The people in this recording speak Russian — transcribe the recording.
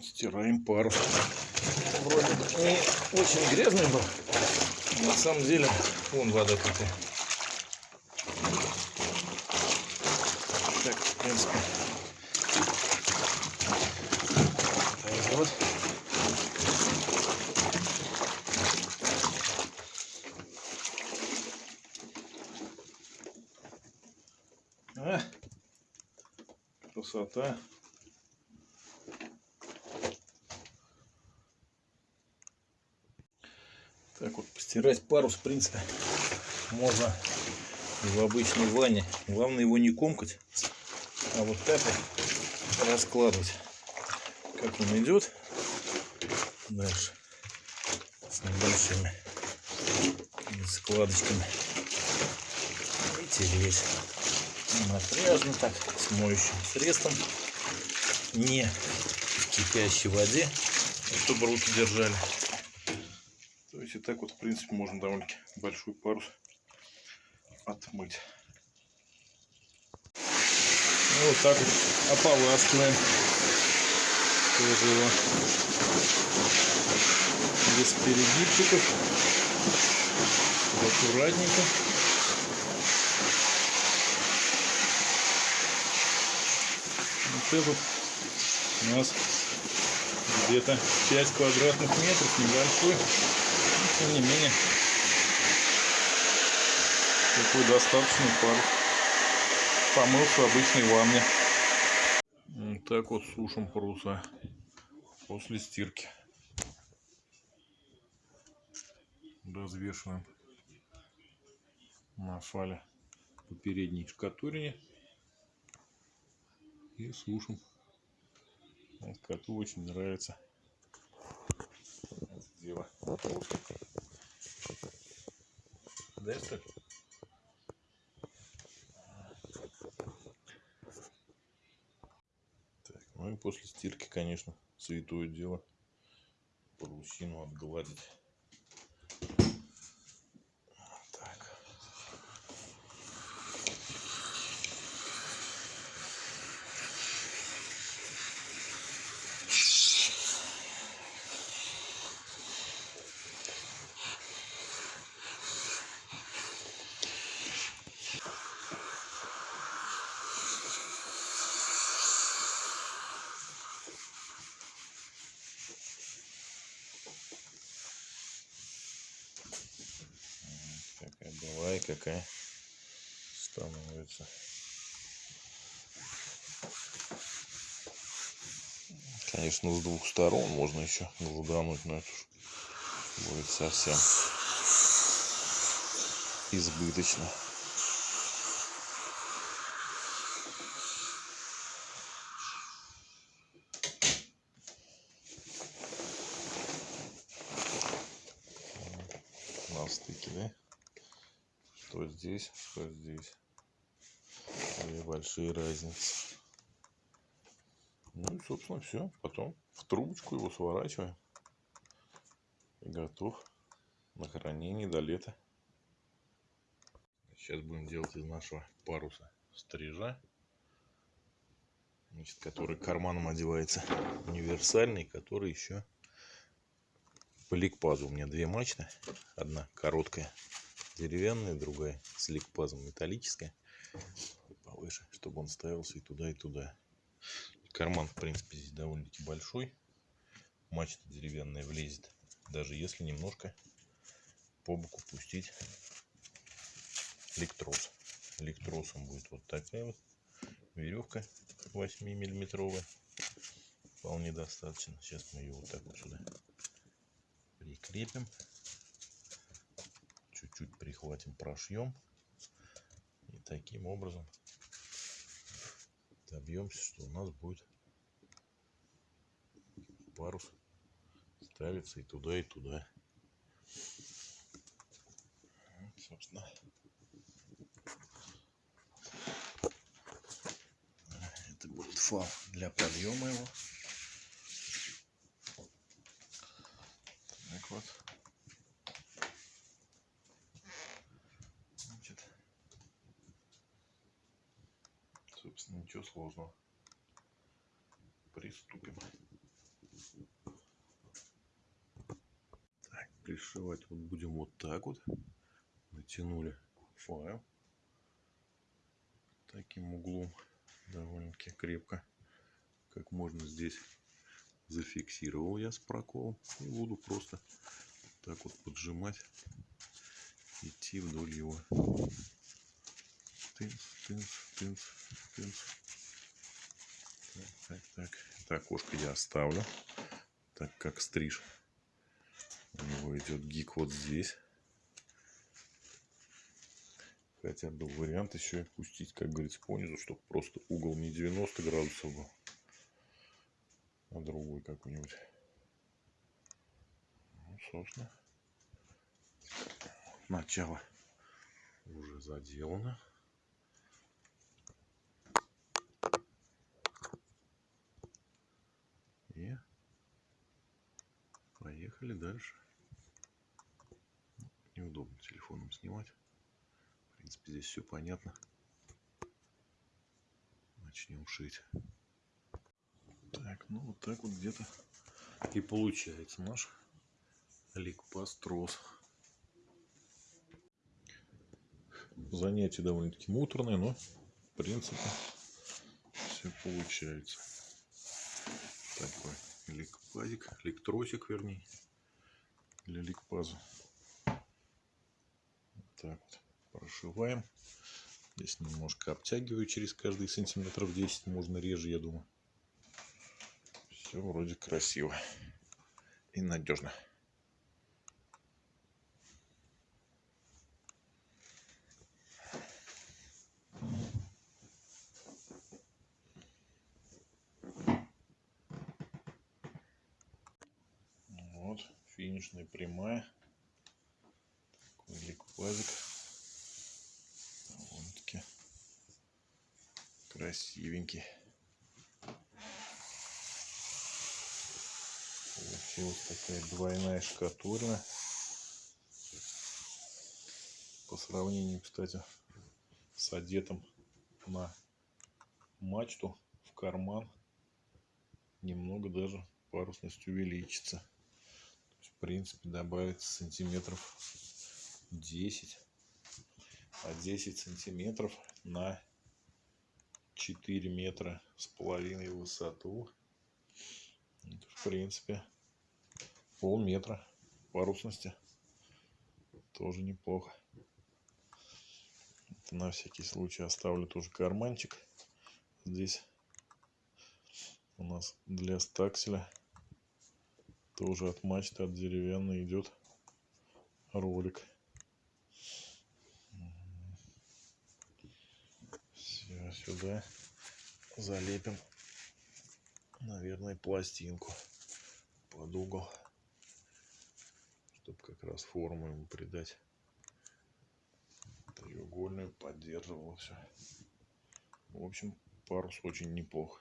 Стираем парус. Вроде бы не очень грязный был. На самом деле, вон вода какая. Так, в принципе. Вот. А, красота. Так вот, постирать парус, в принципе, можно в обычной ванне. Главное его не комкать, а вот так вот раскладывать. Как он идет дальше с небольшими складочками и тереть напряжно так с моющим средством не в кипящей воде чтобы руки держали и так вот в принципе можно довольно-таки большой парус отмыть. Ну, вот так вот ополаскиваем. Тоже его без перегибчиков. Аккуратненько. Вот этот у нас где-то 5 квадратных метров небольшой тем не менее. Такой достаточный пар. Помылся обычной ванне. Вот так вот сушим паруса после стирки. Развешиваем на фале по передней шкатурине и сушим. Вот коту очень нравится. Дело. Да, что ли? Так, ну и после стирки, конечно, святое дело парусину отгладить. какая какая становится. Конечно, с двух сторон можно еще гладануть, но это будет совсем избыточно. на стыке, да? Что здесь, что здесь. Две большие разницы. Ну и, собственно, все. Потом в трубочку его сворачиваем. И готов на хранение до лета. Сейчас будем делать из нашего паруса стрижа. Значит, который карманом одевается универсальный, который еще по ликпазу. У меня две мачты. Одна короткая деревянная, другая с ликпазом металлическая. Повыше, чтобы он ставился и туда, и туда. Карман, в принципе, здесь довольно-таки большой. Мачта деревянная влезет, даже если немножко по боку пустить электрос. Электросом будет вот такая вот веревка 8 миллиметровая. Вполне достаточно. Сейчас мы ее вот так вот сюда прикрепим чуть-чуть прихватим, прошьем. И таким образом добьемся, что у нас будет парус ставиться и туда, и туда. Вот, собственно. Это будет фал для подъема его. Так вот. Ничего сложного. Приступим. Так, пришивать вот будем вот так вот. Натянули файл. Таким углом довольно-таки крепко. Как можно здесь зафиксировал я с проколом. И буду просто так вот поджимать. Идти вдоль его тынц тынц тынц тынц так так так. Окошко я оставлю так как стриж. У него идет гик вот здесь. Хотя был вариант еще пустить как говорится понизу чтобы просто угол не 90 градусов был а другой какой-нибудь. Ну собственно начало уже заделано и поехали дальше. Неудобно телефоном снимать. В принципе здесь все понятно. Начнем шить. Так ну вот так вот где-то и получается наш ликпас трос занятие довольно-таки муторное но в принципе все получается такой ликпазик ликтросик вернее для ликпаза так вот прошиваем. Здесь немножко обтягиваю через каждый сантиметров 10 можно реже я думаю. Все вроде красиво и надежно вот финишная прямая. Такой ликпазик довольно-таки красивенький. Получилась такая двойная шкатулина. По сравнению кстати с одетым на мачту в карман немного даже парусность увеличится принципе добавится сантиметров 10 а 10 сантиметров на 4 метра с половиной высоту. Это, в принципе полметра. Парусности тоже неплохо. Это на всякий случай оставлю тоже карманчик. Здесь у нас для стакселя тоже от мачты от деревянной идет ролик. Все сюда залепим наверное пластинку под угол чтобы как раз форму ему придать. Треугольную поддерживал все в общем парус очень неплохо